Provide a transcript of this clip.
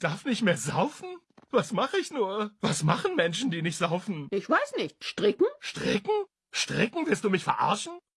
darf nicht mehr saufen? Was mache ich nur? Was machen Menschen, die nicht saufen? Ich weiß nicht. Stricken? Stricken? Stricken? Willst du mich verarschen?